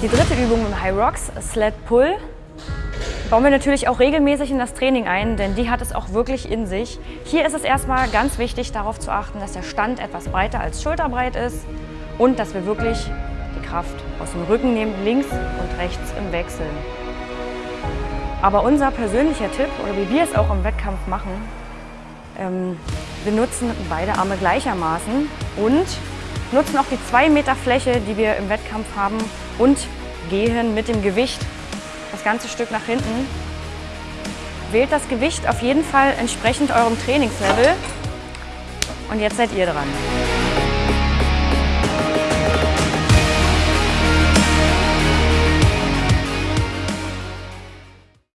Die dritte Übung im High Rocks, Sled Pull, bauen wir natürlich auch regelmäßig in das Training ein, denn die hat es auch wirklich in sich. Hier ist es erstmal ganz wichtig, darauf zu achten, dass der Stand etwas breiter als schulterbreit ist und dass wir wirklich die Kraft aus dem Rücken nehmen, links und rechts im Wechsel. Aber unser persönlicher Tipp, oder wie wir es auch im Wettkampf machen, ähm, wir nutzen beide Arme gleichermaßen und nutzen auch die zwei Meter Fläche, die wir im Wettkampf haben und gehen mit dem Gewicht das ganze Stück nach hinten. Wählt das Gewicht auf jeden Fall entsprechend eurem Trainingslevel und jetzt seid ihr dran.